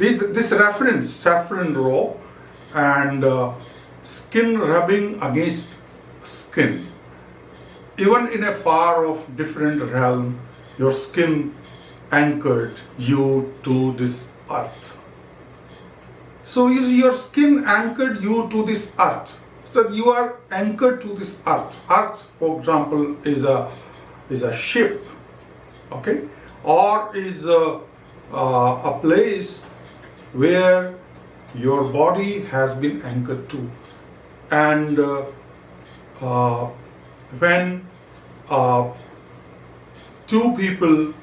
this, this reference, saffron row and uh, skin rubbing against skin. Even in a far off different realm, your skin anchored you to this earth. So is your skin anchored you to this earth. So you are anchored to this earth. Earth, for example, is a is a ship, okay, or is a, uh, a place where your body has been anchored to, and uh, uh, when uh, two people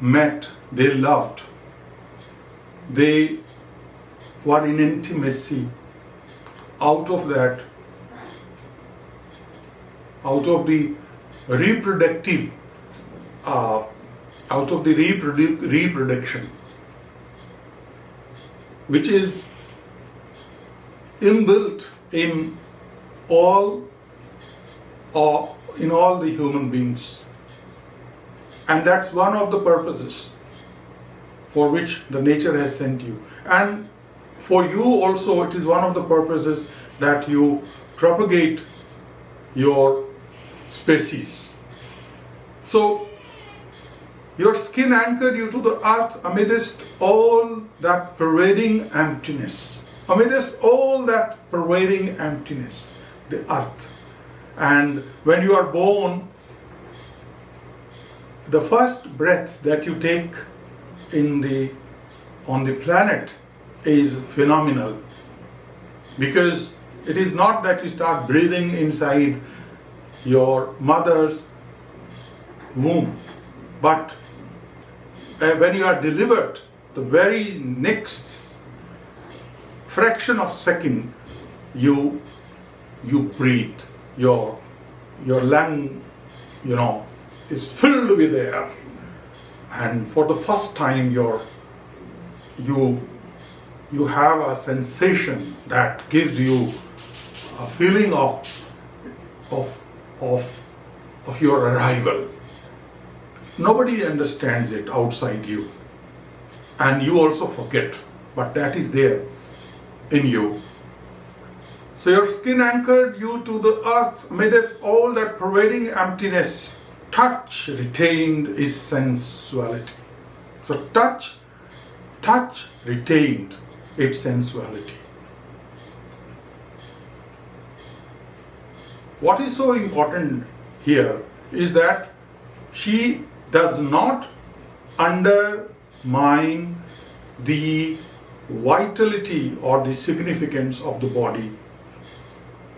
met, they loved, they were in intimacy. Out of that, out of the reproductive, uh, out of the reprodu- reproduction, which is inbuilt in all or in all the human beings. And that's one of the purposes for which the nature has sent you. And for you also, it is one of the purposes that you propagate your species. So, your skin anchored you to the earth amidst all that pervading emptiness. Amidst all that pervading emptiness, the earth. And when you are born, the first breath that you take in the on the planet is phenomenal because it is not that you start breathing inside your mother's womb but when you are delivered the very next fraction of second you you breathe. Your your lung you know is filled with air. And for the first time your you you have a sensation that gives you a feeling of of of of your arrival nobody understands it outside you. And you also forget but that is there in you. So your skin anchored you to the earth amidst all that pervading emptiness. Touch retained is sensuality. So touch touch retained its sensuality. What is so important here is that she does not undermine the vitality or the significance of the body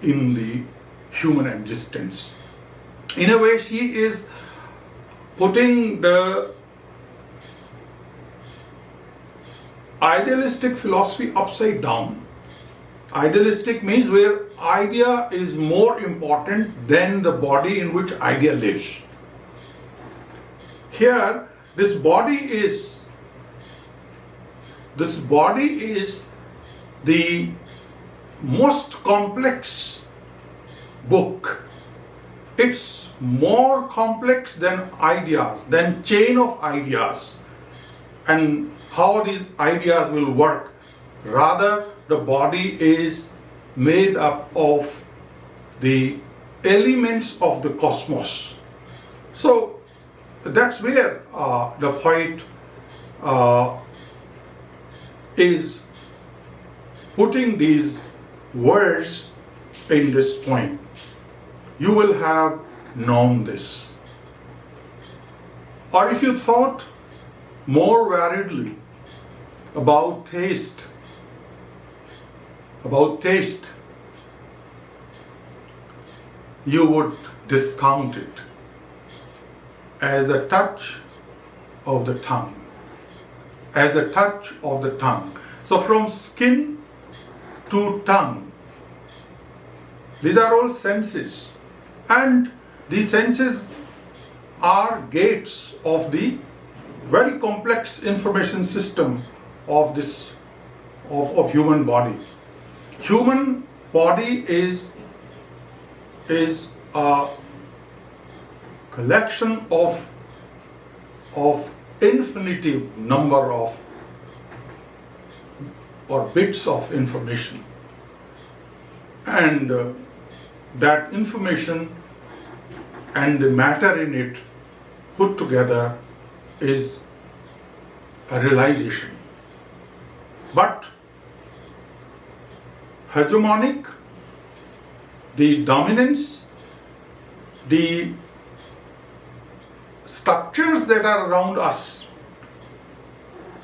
in the human existence. In a way, she is putting the idealistic philosophy upside down. Idealistic means where idea is more important than the body in which idea lives. Here, this body is this body is the most complex book. It's more complex than ideas, than chain of ideas. And how these ideas will work. Rather, the body is made up of the elements of the cosmos. So that's where uh, the point uh, is putting these words in this point. You will have known this. Or if you thought more variedly, about taste. About taste. You would discount it as the touch of the tongue. As the touch of the tongue. So from skin to tongue, these are all senses. And these senses are gates of the very complex information system of this of, of human body. Human body is is a collection of of infinitive number of or bits of information. And uh, that information and the matter in it put together is a realization. But hegemonic, the dominance, the structures that are around us,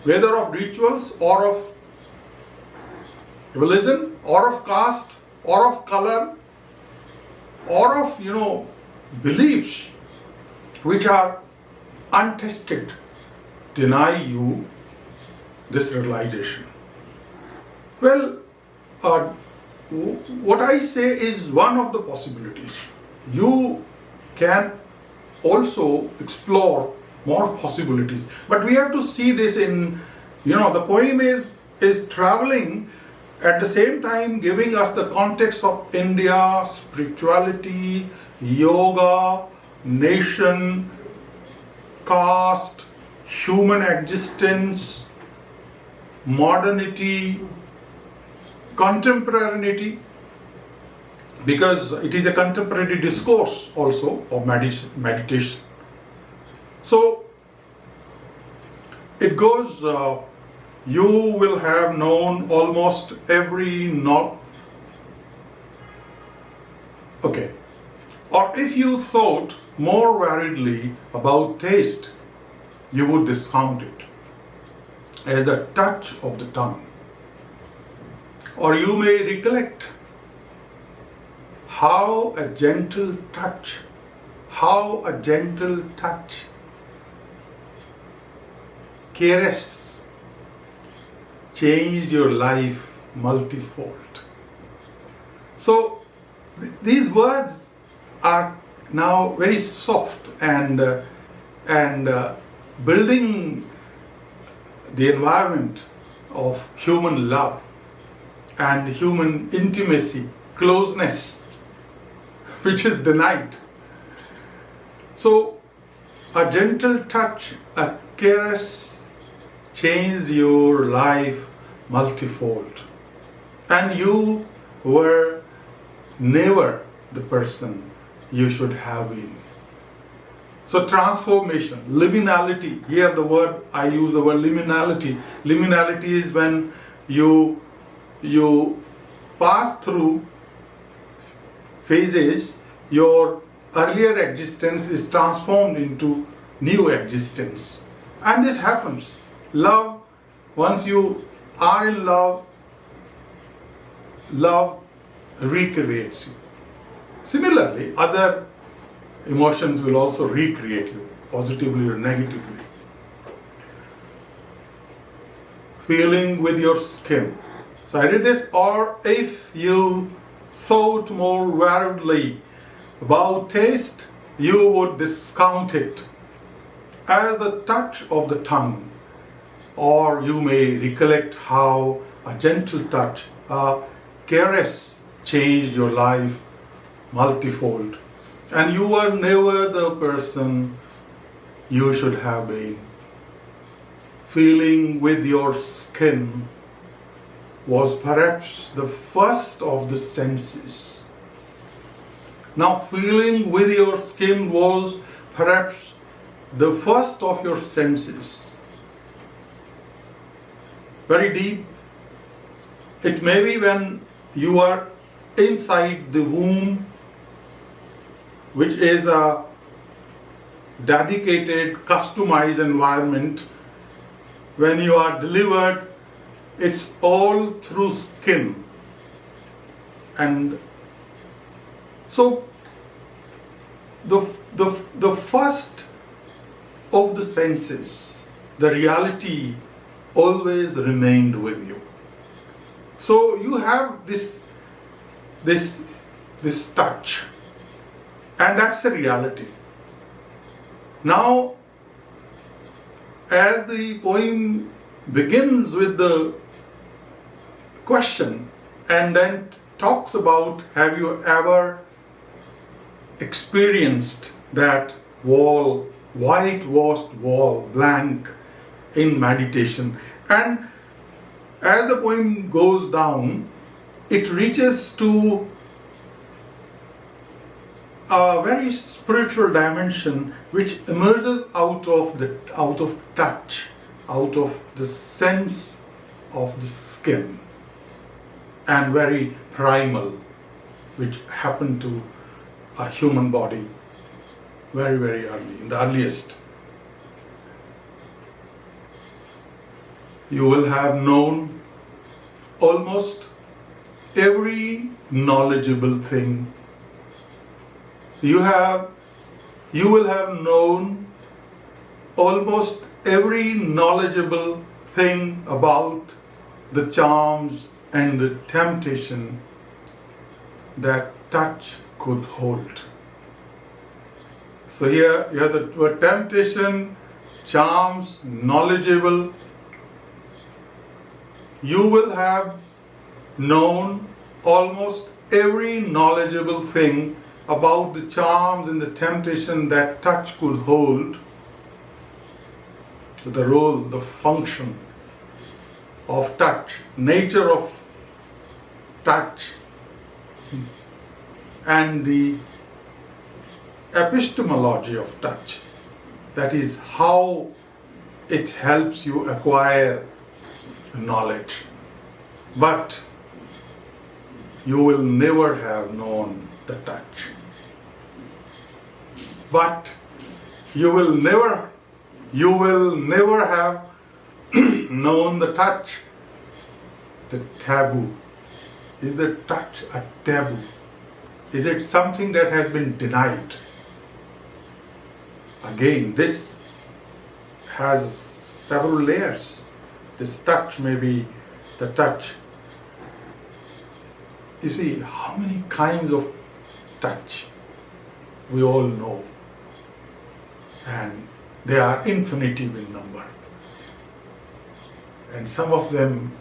whether of rituals or of religion or of caste or of color or of you know beliefs which are untested deny you this realization. Well uh, what i say is one of the possibilities. You can also explore more possibilities. But we have to see this in you know the poem is is traveling at the same time giving us the context of India, spirituality, yoga, nation, caste, human existence, modernity, contemporaneity, because it is a contemporary discourse also of meditation. So it goes. Uh, you will have known almost every not okay or if you thought more variedly about taste you would discount it as the touch of the tongue or you may recollect how a gentle touch how a gentle touch caress changed your life multifold. So th- these words are now very soft and uh, and uh, building the environment of human love and human intimacy, closeness, which is denied. So a gentle touch, a caress change your life multifold. And you were never the person you should have been. So transformation, liminality. Here the word I use the word liminality. Liminality is when you you pass through phases, your earlier existence is transformed into new existence. And this happens Love, once you are in love, love recreates you. Similarly, other emotions will also recreate you, positively or negatively. Feeling with your skin. So I did this, or if you thought more variedly about taste, you would discount it as the touch of the tongue or you may recollect how a gentle touch, a caress changed your life multifold. And you were never the person you should have been. Feeling with your skin was perhaps the first of the senses. Now, feeling with your skin was perhaps the first of your senses very deep. It may be when you are inside the womb, which is a dedicated, customized environment. When you are delivered, it's all through skin. And so the, the, the first of the senses, the reality always remained with you. So you have this, this, this touch, and that's a reality. Now, as the poem begins with the question and then talks about have you ever experienced that wall, whitewashed wall, blank, in meditation. And as the poem goes down, it reaches to a very spiritual dimension which emerges out of the out of touch, out of the sense of the skin, and very primal, which happened to a human body very very early, in the earliest. You will have known almost every knowledgeable thing you have you will have known almost every knowledgeable thing about the charms and the temptation that touch could hold. So here you have the word temptation, charms, knowledgeable. You will have known almost every knowledgeable thing about the charms and the temptation that touch could hold, the role, the function of touch, nature of touch, and the epistemology of touch. That is how it helps you acquire knowledge. But you will never have known the touch but you will never, you will never have known the touch, the taboo. Is the touch a taboo? Is it something that has been denied? Again, this has several layers. This touch may be the touch. You see, how many kinds of touch we all know and they are infinitive in number. And some of them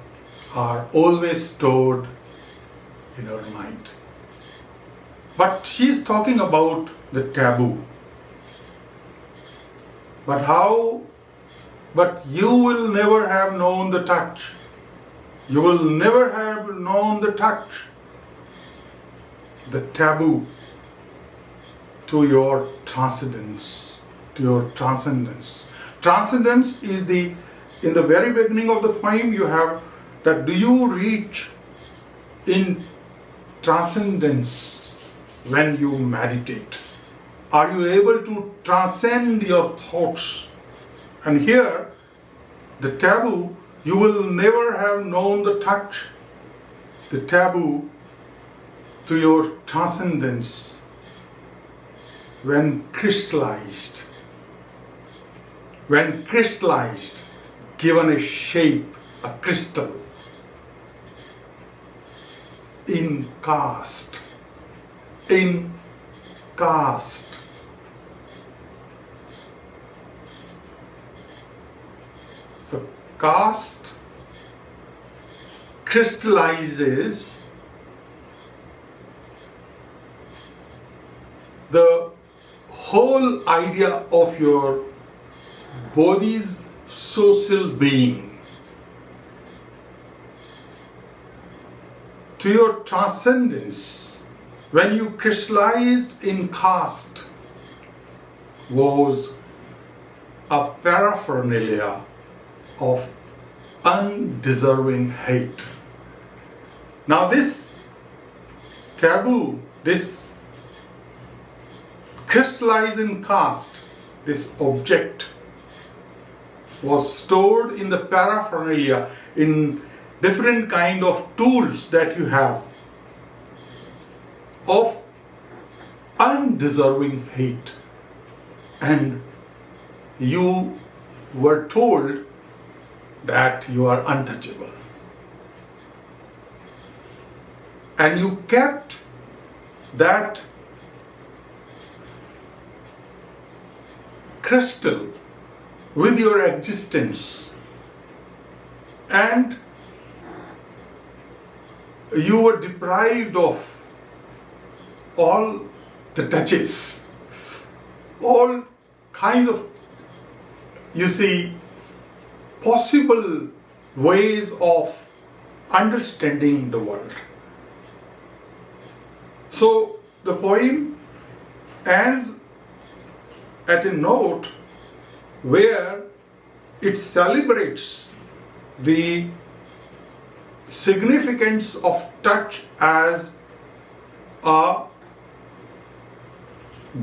are always stored in our mind. But she is talking about the taboo. But how? But you will never have known the touch. You will never have known the touch, the taboo to your transcendence to your transcendence. Transcendence is the, in the very beginning of the poem, you have that do you reach in transcendence when you meditate? Are you able to transcend your thoughts? And here, the taboo, you will never have known the touch, the taboo to your transcendence when crystallized when crystallized, given a shape, a crystal, in cast, in cast. So cast crystallizes the whole idea of your body's social being. To your transcendence, when you crystallized in caste, was a paraphernalia of undeserving hate. Now, this taboo, this crystallized in caste, this object was stored in the paraphernalia in different kind of tools that you have of undeserving hate. And you were told that you are untouchable. And you kept that crystal with your existence and you were deprived of all the touches, all kinds of, you see, possible ways of understanding the world. So the poem ends at a note where it celebrates the significance of touch as a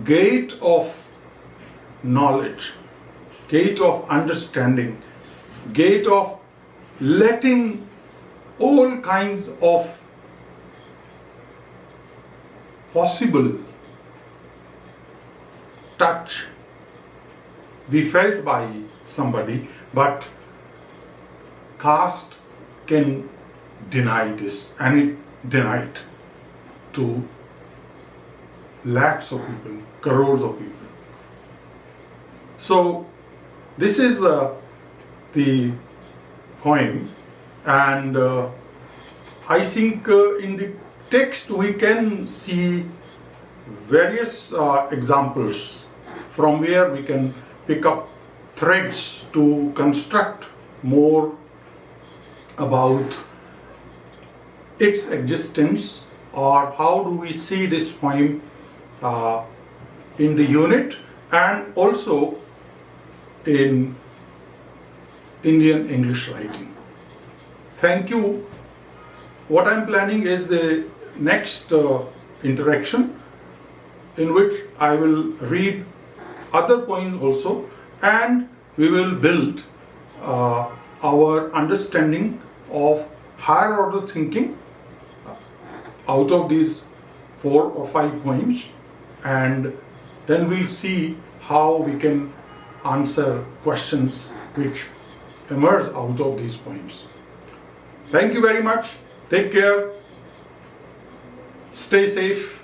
gate of knowledge, gate of understanding, gate of letting all kinds of possible touch be felt by somebody, but caste can deny this and it denied to lakhs of people, crores of people. So this is uh, the poem and uh, I think uh, in the text we can see various uh, examples from where we can pick up threads to construct more about its existence or how do we see this poem uh, in the unit and also in Indian English writing. Thank you. What I'm planning is the next uh, interaction in which I will read other poems also and we will build uh, our understanding of higher order thinking out of these four or five poems and then we'll see how we can answer questions which emerge out of these points. Thank you very much. Take care. Stay safe.